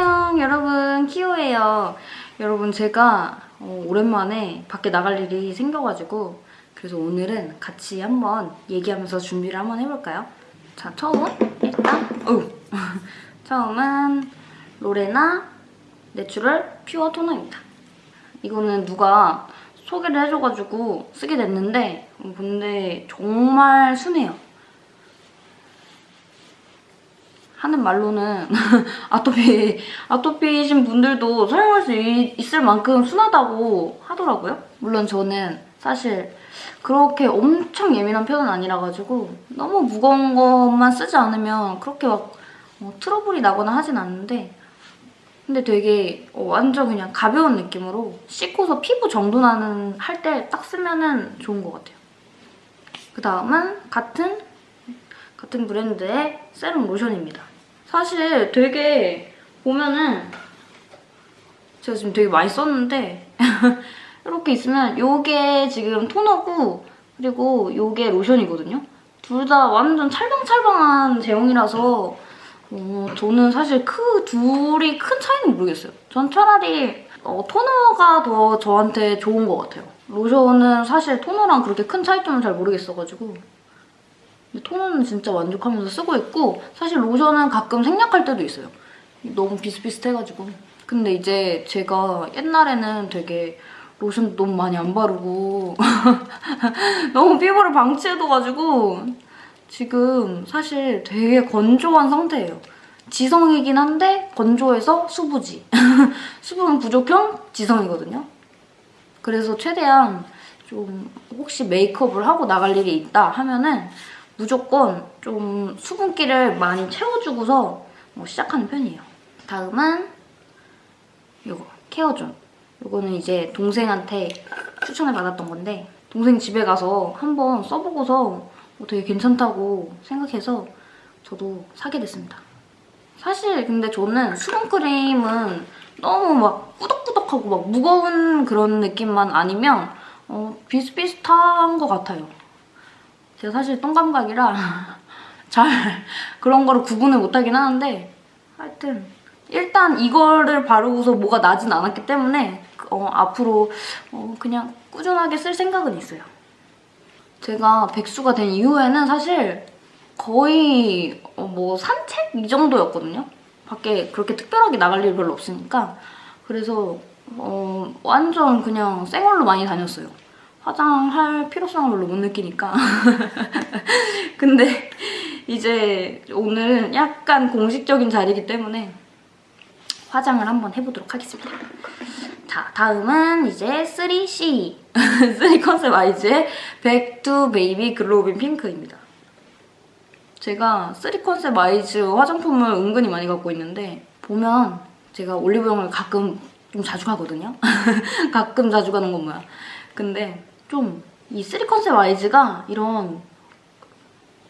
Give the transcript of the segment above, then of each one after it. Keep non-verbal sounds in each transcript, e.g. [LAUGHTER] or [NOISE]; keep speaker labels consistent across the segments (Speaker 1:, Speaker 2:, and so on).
Speaker 1: 안녕 여러분. 키오예요. 여러분 제가 어, 오랜만에 밖에 나갈 일이 생겨가지고 그래서 오늘은 같이 한번 얘기하면서 준비를 한번 해볼까요? 자 처음 일단 어 [LAUGHS] 처음은 로레나 내추럴 퓨어 토너입니다. 이거는 누가 소개를 해줘가지고 쓰게 됐는데 어, 근데 정말 순해요 하는 말로는 [LAUGHS] 아토피, 아토피이신 분들도 사용할 수 있 을 만큼 순하다고 하더라고요. 물론 저는 사실 그렇게 엄청 예민한 편은 아니라가지고 너무 무거운 것만 쓰지 않으면 그렇게 막 어, 트러블이 나거나 하진 않는데 근데 되게 어, 완전 그냥 가벼운 느낌으로 씻고서 피부 정돈 하는 할 때 딱 쓰면 좋은 것 같아요. 그 다음은 같은 같은 브랜드의 세럼 로션입니다. 사실 되게 보면은 제가 지금 되게 많이 썼는데 [LAUGHS] 이렇게 있으면 이게 지금 토너고 그리고 이게 로션이거든요. 둘 다 완전 찰방찰방한 제형이라서 어, 저는 사실 그 둘이 큰 차이는 모르겠어요. 전 차라리 어, 토너가 더 저한테 좋은 것 같아요. 로션은 사실 토너랑 그렇게 큰 차이점을 잘 모르겠어가지고 토너는 진짜 만족하면서 쓰고 있고 사실 로션은 가끔 생략할 때도 있어요. 너무 비슷비슷해가지고. 근데 이제 제가 옛날에는 되게 로션 너무 많이 안 바르고 [LAUGHS] 너무 피부를 방치해둬가지고 지금 사실 되게 건조한 상태예요. 지성이긴 한데 건조해서 수부지. [LAUGHS] 수분 부족형 지성이거든요. 그래서 최대한 좀 혹시 메이크업을 하고 나갈 일이 있다 하면은 무조건 좀 수분기를 많이 채워주고서 뭐 시작하는 편이에요. 다음은 이거 케어존. 이거는 이제 동생한테 추천을 받았던 건데 동생 집에 가서 한번 써보고서 뭐 되게 괜찮다고 생각해서 저도 사게 됐습니다. 사실 근데 저는 수분크림은 너무 막 꾸덕꾸덕하고 막 무거운 그런 느낌만 아니면 어, 비슷비슷한 것 같아요. 제가 사실 똥감각이라 [LAUGHS] 잘 그런 거를 구분을 못하긴 하는데 하여튼 일단 이거를 바르고서 뭐가 나진 않았기 때문에 어, 앞으로 어, 그냥 꾸준하게 쓸 생각은 있어요. 제가 백수가 된 이후에는 사실 거의 어, 뭐 산책 이 정도였거든요. 밖에 그렇게 특별하게 나갈 일 별로 없으니까 그래서 어, 완전 그냥 생얼로 많이 다녔어요. 화장할 필요성을 별로 못 느끼니까 [LAUGHS] 근데 이제 오늘은 약간 공식적인 자리이기 때문에 화장을 한번 해보도록 하겠습니다. 자, 다음은 이제 3C 3 [LAUGHS] 컨셉 아이즈의 to Baby 글로빈 핑크입니다. 제가 3 컨셉 아이즈 화장품을 은근히 많이 갖고 있는데 보면 제가 올리브영을 가끔 좀 자주 가거든요. [LAUGHS] 가끔 자주 가는 건 뭐야. 근데 좀이 3 컨셉 아이즈가 이런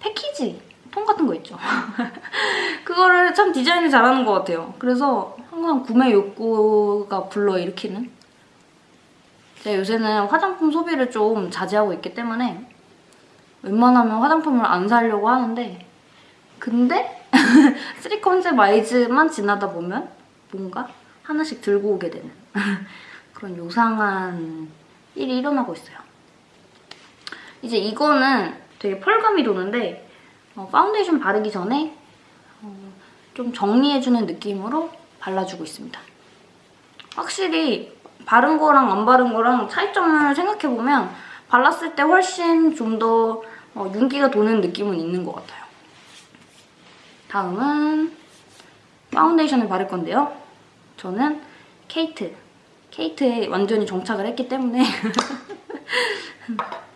Speaker 1: 패키지 통 같은 거 있죠. [LAUGHS] 그거를 참 디자인을 잘하는 것 같아요. 그래서 항상 구매 욕구가 불러일으키는 제가 요새는 화장품 소비를 좀 자제하고 있기 때문에 웬만하면 화장품을 안 사려고 하는데 근데 [LAUGHS] 3 컨셉 아이즈만 지나다 보면 뭔가 하나씩 들고 오게 되는 [LAUGHS] 그런 요상한 일이 일어나고 있어요. 이제 이거는 되게 펄감이 도는데 어, 파운데이션 바르기 전에 어, 좀 정리해주는 느낌으로 발라주고 있습니다. 확실히 바른 거랑 안 바른 거랑 차이점을 생각해보면 발랐을 때 훨씬 좀더 어, 윤기가 도는 느낌은 있는 것 같아요. 다음은 파운데이션을 바를 건데요. 저는 케이트. 케이트에 완전히 정착을 했기 때문에 [LAUGHS]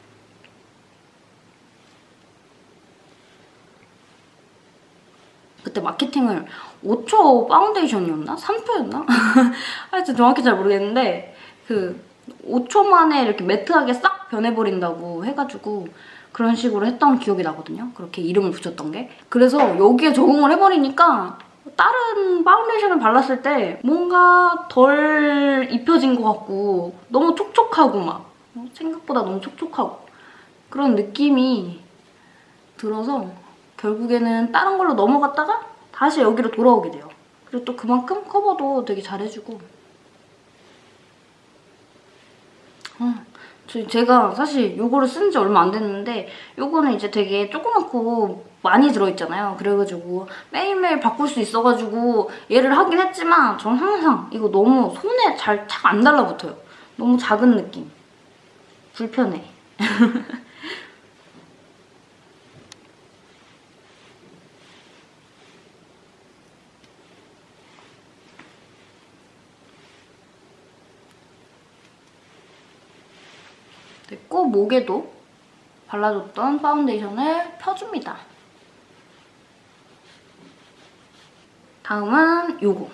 Speaker 1: 그때 마케팅을 5초 파운데이션이었나? 3초였나? [LAUGHS] 하여튼 정확히 잘 모르겠는데 그 5초 만에 이렇게 매트하게 싹 변해버린다고 해가지고 그런 식으로 했던 기억이 나거든요. 그렇게 이름을 붙였던 게. 그래서 여기에 적응을 해버리니까 다른 파운데이션을 발랐을 때 뭔가 덜 입혀진 것 같고 너무 촉촉하고 막 생각보다 너무 촉촉하고 그런 느낌이 들어서 결국에는 다른 걸로 넘어갔다가 다시 여기로 돌아오게 돼요. 그리고 또 그만큼 커버도 되게 잘해주고 어, 저- 제가 사실 이거를 쓴 지 얼마 안 됐는데 이거는 이제 되게 조그맣고 많이 들어있잖아요. 그래가지고 매일매일 바꿀 수 있어가지고 얘를 하긴 했지만 저는 항상 이거 너무 손에 잘 착 안 달라붙어요. 너무 작은 느낌. 불편해. [LAUGHS] 됐고 목에도 발라줬던 파운데이션을 펴줍니다. 다음은 요거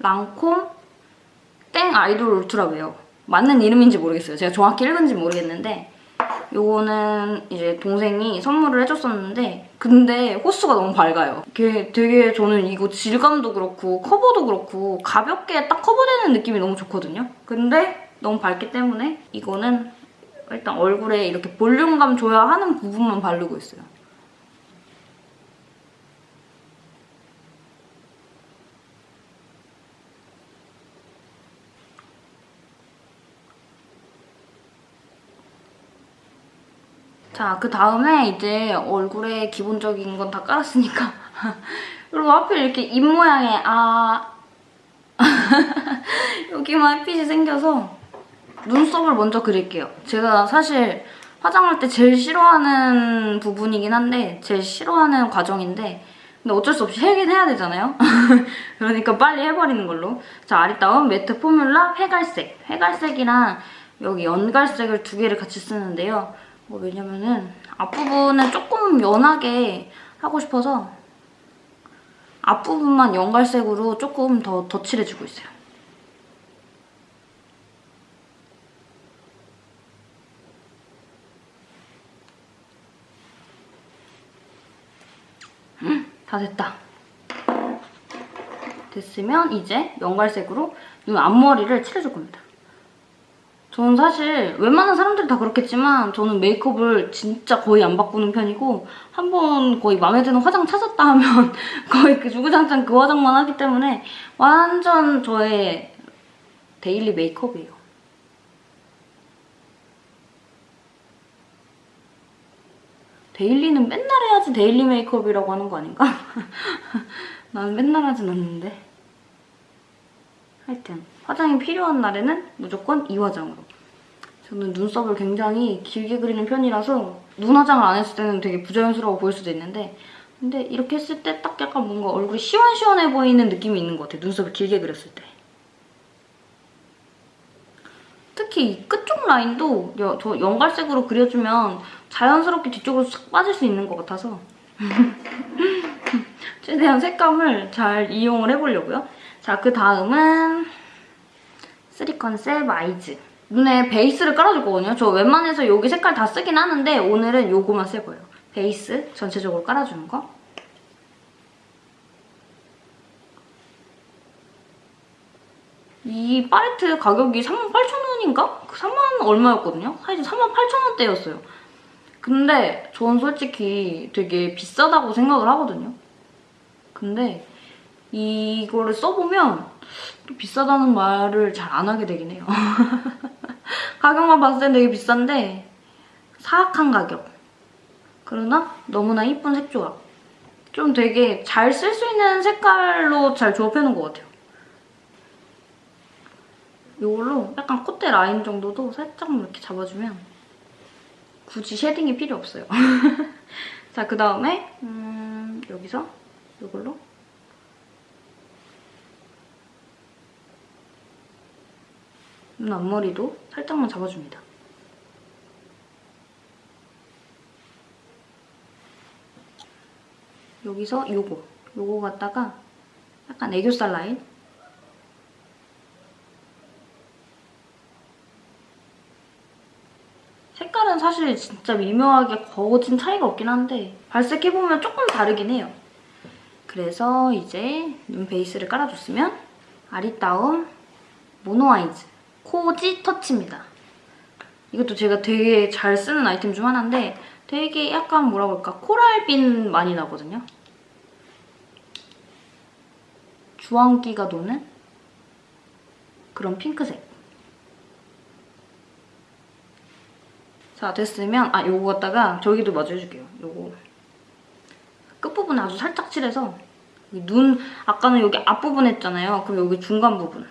Speaker 1: 랑콤 Teint Idole Ultra Wear 맞는 이름인지 모르겠어요. 제가 정확히 읽은지 모르겠는데 요거는 이제 동생이 선물을 해줬었는데 근데 호수가 너무 밝아요. 이게 되게 저는 이거 질감도 그렇고 커버도 그렇고 가볍게 딱 커버되는 느낌이 너무 좋거든요. 근데 너무 밝기 때문에 이거는 일단 얼굴에 이렇게 볼륨감 줘야 하는 부분만 바르고 있어요. 자, 그 다음에 이제 얼굴에 기본적인 건 다 깔았으니까. [LAUGHS] 그리고 하필 이렇게 입 모양에 아. [LAUGHS] 여기만 햇빛이 생겨서 눈썹을 먼저 그릴게요. 제가 사실 화장할 때 제일 싫어하는 부분이긴 한데 제일 싫어하는 과정인데 근데 어쩔 수 없이 해긴 해야 되잖아요. [LAUGHS] 그러니까 빨리 해버리는 걸로. 자, 아리따움 매트 포뮬라 회갈색. 회갈색이랑 여기 연갈색을 두 개를 같이 쓰는데요. 뭐 왜냐면은 앞부분을 조금 연하게 하고 싶어서 앞부분만 연갈색으로 조금 더 덧칠해주고 있어요. 다 됐다. 됐으면 이제 연갈색으로 눈 앞머리를 칠해줄 겁니다. 저는 사실 웬만한 사람들이 다 그렇겠지만 저는 메이크업을 진짜 거의 안 바꾸는 편이고 한 번 거의 마음에 드는 화장 찾았다 하면 [LAUGHS] 거의 그 주구장창 그 화장만 하기 때문에 완전 저의 데일리 메이크업이에요. daily는 맨날 해야지 daily 메이크업이라고 하는 거 아닌가? [LAUGHS] 나는 맨날 하진 않는데. 하여튼 화장이 필요한 날에는 무조건 이 화장으로. 저는 눈썹을 굉장히 길게 그리는 편이라서 눈 화장을 안 했을 때는 되게 부자연스러워 보일 수도 있는데 근데 이렇게 했을 때 딱 약간 뭔가 얼굴이 시원시원해 보이는 느낌이 있는 것 같아요. 눈썹을 길게 그렸을 때. 특히 이 끝쪽 라인도 여- 저 연갈색으로 그려주면 자연스럽게 뒤쪽으로 싹 빠질 수 있는 것 같아서 [LAUGHS] 최대한 색감을 잘 이용을 해보려고요. 자, 그 다음은 쓰리 컨셉 아이즈. 눈에 베이스를 깔아줄 거거든요. 저 웬만해서 여기 색깔 다 쓰긴 하는데 오늘은 요거만 쓸 거예요. 베이스 전체적으로 깔아주는 거. 이 팔레트 가격이 38,000원인가? 3만 얼마였거든요? 사실 38,000원대였어요. 근데 전 솔직히 되게 비싸다고 생각을 하거든요. 근데 이거를 써보면 또 비싸다는 말을 잘 안 하게 되긴 해요. [LAUGHS] 가격만 봤을 땐 되게 비싼데 사악한 가격. 그러나 너무나 이쁜 색조합. 좀 되게 잘 쓸 수 있는 색깔로 잘 조합해놓은 것 같아요. 이걸로 약간 콧대 라인 정도도 살짝 이렇게 잡아주면 굳이 shading이 필요 없어요. [LAUGHS] 자, 그 다음에 음, 여기서 이걸로 눈 앞머리도 살짝만 잡아줍니다. 여기서 요거, 요거 갖다가 약간 애교살 라인 색깔은 사실 진짜 미묘하게 거진 차이가 없긴 한데 발색해보면 조금 다르긴 해요. 그래서 이제 눈 베이스를 깔아줬으면 아리따움 모노 아이즈 코지 터치입니다. 이것도 제가 되게 잘 쓰는 아이템 중 하나인데 되게 약간 뭐라고 할까 코랄빛 많이 나거든요. 주황기가 도는 그런 핑크색. 자, 됐으면 아, 요거 갖다가 저기도 마저 해줄게요. 요거 끝부분 아주 살짝 칠해서 눈 아까는 여기 앞부분 했잖아요. 그럼 여기 중간 부분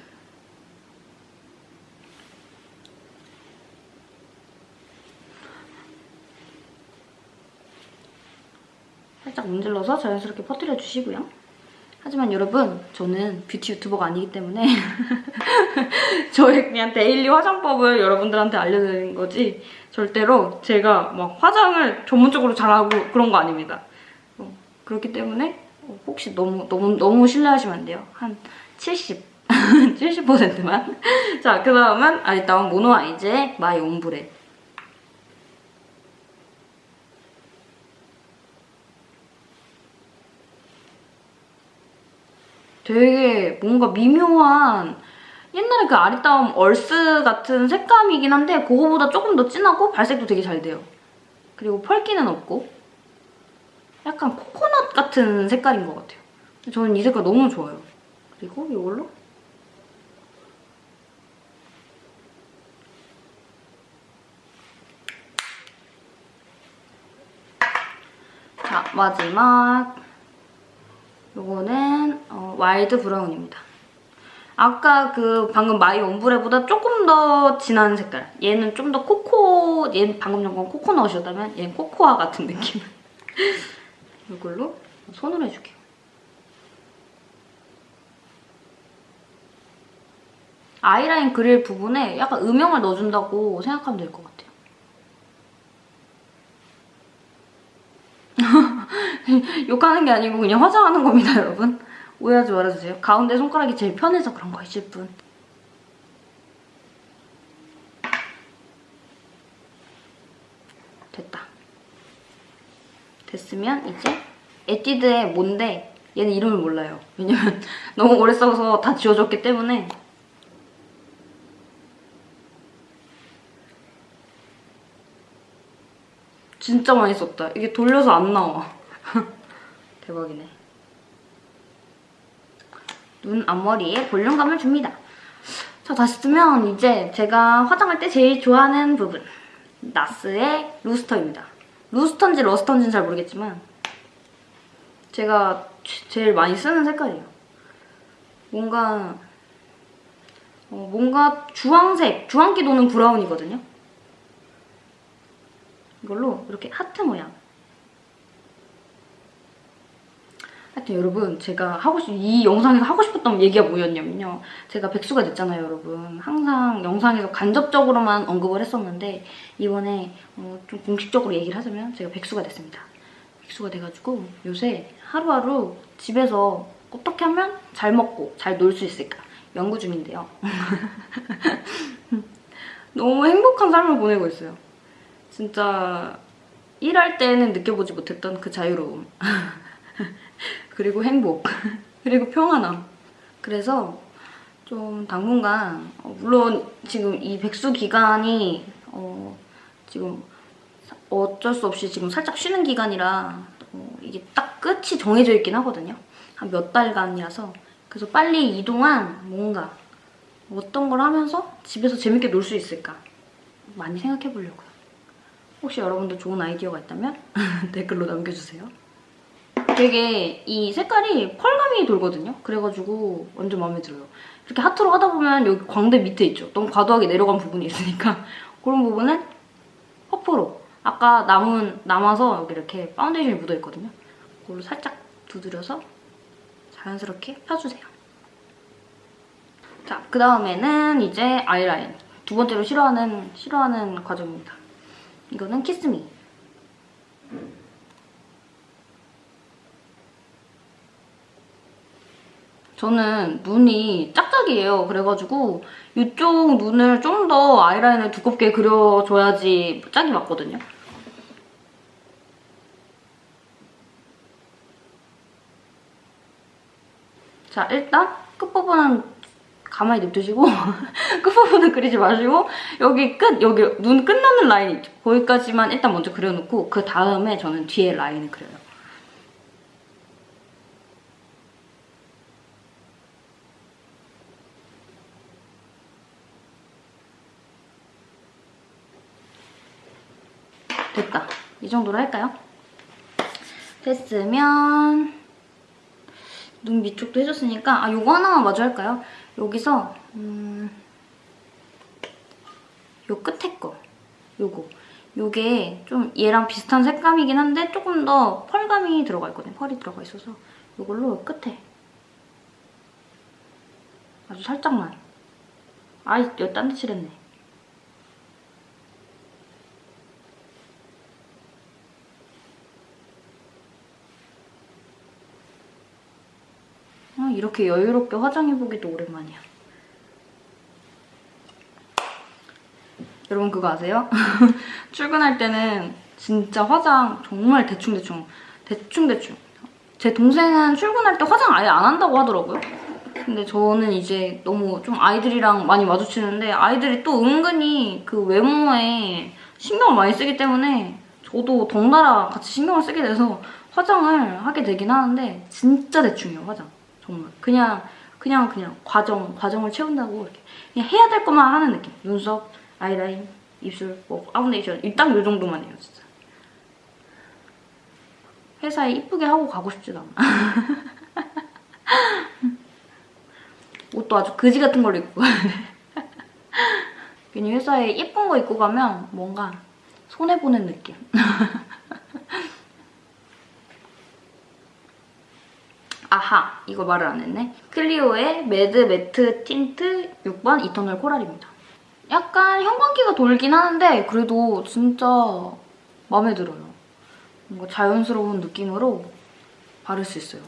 Speaker 1: 살짝 문질러서 자연스럽게 퍼뜨려 주시고요. 하지만 여러분 저는 뷰티 유튜버가 아니기 때문에 [LAUGHS] 저의 그냥 daily 화장법을 여러분들한테 알려드리는 거지 절대로 제가 막 화장을 전문적으로 잘하고 그런 거 아닙니다. 어, 그렇기 때문에 혹시 너무 너무 너무 신뢰하시면 안 돼요. 한 70, 70%만. [LAUGHS] [LAUGHS] 자, 그 다음은 아리따움 모노 아이즈의 마이 옴브레. 되게 뭔가 미묘한 옛날에 그 아리따움 얼스 같은 색감이긴 한데 그거보다 조금 더 진하고 발색도 되게 잘 돼요. 그리고 펄기는 없고 약간 코코넛 같은 색깔인 것 같아요. 저는 이 색깔 너무 좋아요. 그리고 이걸로 자, 마지막 요거는 어, 와일드 브라운입니다. 아까 그 방금 마이 옴브레보다 조금 더 진한 색깔. 얘는 좀 더 코코, 얘는 방금 전 건 코코넛이었다면 얘는 코코아 같은 느낌. [LAUGHS] 이걸로 손으로 해줄게요. 아이라인 그릴 부분에 약간 음영을 넣어준다고 생각하면 될 것 같아요. [LAUGHS] 욕하는 게 아니고 그냥 화장하는 겁니다, 여러분. 오해하지 말아주세요. 가운데 손가락이 제일 편해서 그런 거이실 뿐. 됐다. 됐으면 이제 에뛰드의 뭔데 얘는 이름을 몰라요. 왜냐면 [LAUGHS] 너무 오래 써서 다 지워졌기 때문에 진짜 많이 썼다. 이게 돌려서 안 나와. [LAUGHS] 대박이네. 눈 앞머리에 볼륨감을 줍니다. 자, 다시 쓰면 이제 제가 화장할 때 제일 좋아하는 부분. 나스의 루스터입니다. 루스터인지 러스터인지는 잘 모르겠지만 제가 제일 많이 쓰는 색깔이에요. 뭔가 어, 뭔가 주황색, 주황기 도는 브라운이거든요. 이걸로 이렇게 하트 모양 하여튼 여러분 제가 하고 싶, 이 영상에서 하고 싶었던 얘기가 뭐였냐면요. 제가 백수가 됐잖아요, 여러분. 항상 영상에서 간접적으로만 언급을 했었는데 이번에 어, 좀 공식적으로 얘기를 하자면 제가 백수가 됐습니다. 백수가 돼가지고 요새 하루하루 집에서 어떻게 하면 잘 먹고 잘 놀 수 있을까 연구 중인데요. [LAUGHS] 너무 행복한 삶을 보내고 있어요. 진짜 일할 때는 느껴보지 못했던 그 자유로움. [LAUGHS] 그리고 행복, [LAUGHS] 그리고 평안함. 그래서 좀 당분간 어, 물론 지금 이 백수 기간이 어 지금 어쩔 수 없이 지금 살짝 쉬는 기간이라 어 이게 딱 끝이 정해져 있긴 하거든요. 한 몇 달간이라서 그래서 빨리 이동한 뭔가 어떤 걸 하면서 집에서 재밌게 놀 수 있을까 많이 생각해 보려고요. 혹시 여러분도 좋은 아이디어가 있다면 [LAUGHS] 댓글로 남겨주세요. 되게 이 색깔이 펄감이 돌거든요. 그래가지고 완전 마음에 들어요. 이렇게 하트로 하다 보면 여기 광대 밑에 있죠. 너무 과도하게 내려간 부분이 있으니까 [LAUGHS] 그런 부분은 퍼프로 아까 남은 남아서 여기 이렇게 파운데이션이 묻어있거든요. 그걸로 살짝 두드려서 자연스럽게 펴주세요. 자, 그 다음에는 이제 아이라인. 두 번째로 싫어하는, 싫어하는 과정입니다. 이거는 키스미. 저는 눈이 짝짝이에요. 그래가지고 이쪽 눈을 좀 더 아이라인을 두껍게 그려줘야지 짝이 맞거든요. 자, 일단 끝부분은 가만히 냅두시고 [LAUGHS] 끝부분은 그리지 마시고 여기 끝, 여기 눈 끝나는 라인 있죠? 거기까지만 일단 먼저 그려놓고 그 다음에 저는 뒤에 라인을 그려요. 됐다. 이 정도로 할까요? 됐으면 눈 밑쪽도 해줬으니까 아 요거 하나만 마저 할까요? 여기서 음, 요 끝에 거 요거 요게 좀 얘랑 비슷한 색감이긴 한데 조금 더 펄감이 들어가 있거든요. 펄이 들어가 있어서 요걸로 끝에 아주 살짝만 아이 여기 딴데 칠했네. 이렇게 여유롭게 화장해보기도 오랜만이야. 여러분 그거 아세요? [LAUGHS] 출근할 때는 진짜 화장 정말 대충대충 대충대충 제 동생은 출근할 때 화장 아예 안 한다고 하더라고요. 근데 저는 이제 너무 좀 아이들이랑 많이 마주치는데 아이들이 또 은근히 그 외모에 신경을 많이 쓰기 때문에 저도 덩달아 같이 신경을 쓰게 돼서 화장을 하게 되긴 하는데 진짜 대충이에요 화장 정말. 그냥 그냥 그냥 과정 과정을 채운다고 이렇게. 그냥 해야 될 것만 하는 느낌. 눈썹 아이라인 입술 뭐 파운데이션. 딱이 정도만 해요 진짜. 회사에 이쁘게 하고 가고 싶지도 않아. [LAUGHS] 옷도 아주 그지 같은 걸로 입고. [LAUGHS] 괜히 회사에 예쁜 거 입고 가면 뭔가 손해보는 느낌 [LAUGHS] 아하 이거 말을 안 했네 클리오의 매드 매트 틴트 6번 이터널 코랄입니다 약간 형광기가 돌긴 하는데 그래도 진짜 마음에 들어요 뭔가 자연스러운 느낌으로 바를 수 있어요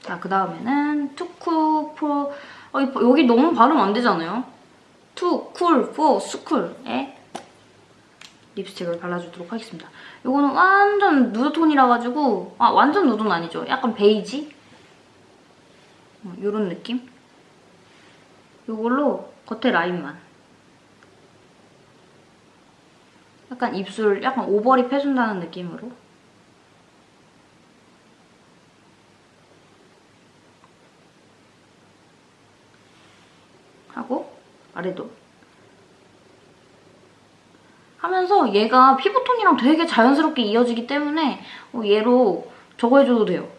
Speaker 1: 자, 그 다음에는 투쿨 프로 어, 여기 너무 발음 안 되잖아요 투쿨 포 스쿨의 립스틱을 발라주도록 하겠습니다. 이거는 완전 누드 톤이라 가지고 아 완전 누드는 아니죠. 약간 베이지? 이런 어, 느낌? 이걸로 겉에 라인만 약간 입술 약간 overlip 해준다는 느낌으로 하고 아래도 하면서 얘가 피부톤이랑 되게 자연스럽게 이어지기 때문에 어, 얘로 저거 해줘도 돼요.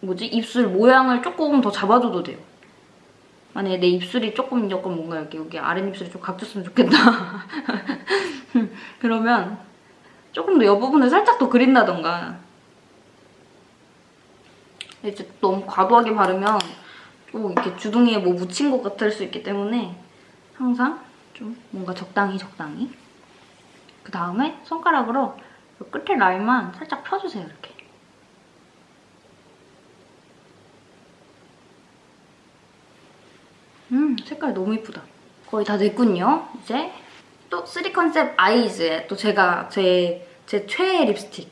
Speaker 1: 뭐지? 입술 모양을 조금 더 잡아줘도 돼요. 만약에 내 입술이 조금 조금 뭔가 이렇게 여기 아랫입술이 좀 각졌으면 좋겠다. [LAUGHS] 그러면 조금 더 옆부분을 살짝 더 그린다던가 이제 너무 과도하게 바르면 또 이렇게 주둥이에 뭐 묻힌 것 같을 수 있기 때문에 항상 좀 뭔가 적당히 적당히 그 다음에 손가락으로 끝에 라인만 살짝 펴주세요, 이렇게. 음, 색깔 너무 이쁘다. 거의 다 됐군요. 이제 또 3컨셉 아이즈에 또 제가 제, 제 최애 립스틱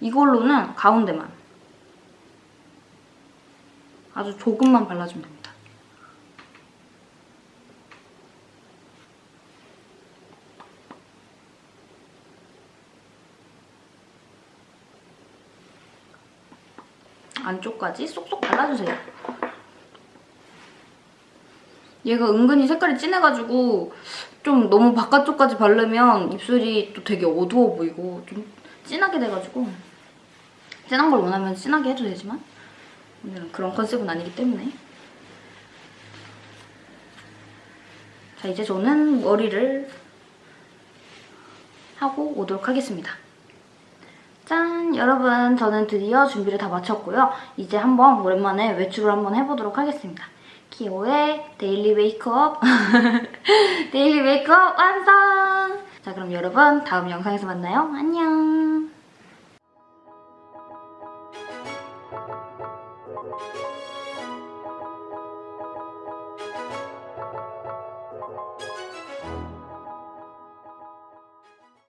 Speaker 1: 이걸로는 가운데만 아주 조금만 발라주면 됩니다. 안쪽까지 쏙쏙 발라주세요. 얘가 은근히 색깔이 진해가지고 좀 너무 바깥쪽까지 바르면 입술이 또 되게 어두워 보이고 좀 진하게 돼가지고 진한 걸 원하면 진하게 해도 되지만 오늘은 그런 컨셉은 아니기 때문에 자 이제 저는 머리를 하고 오도록 하겠습니다. 짠! 여러분 저는 드디어 준비를 다 마쳤고요. 이제 한번 오랜만에 외출을 한번 해보도록 하겠습니다. 키오의 daily 메이크업 데일리 메이크업 완성! 자 그럼 여러분 다음 영상에서 만나요. 안녕!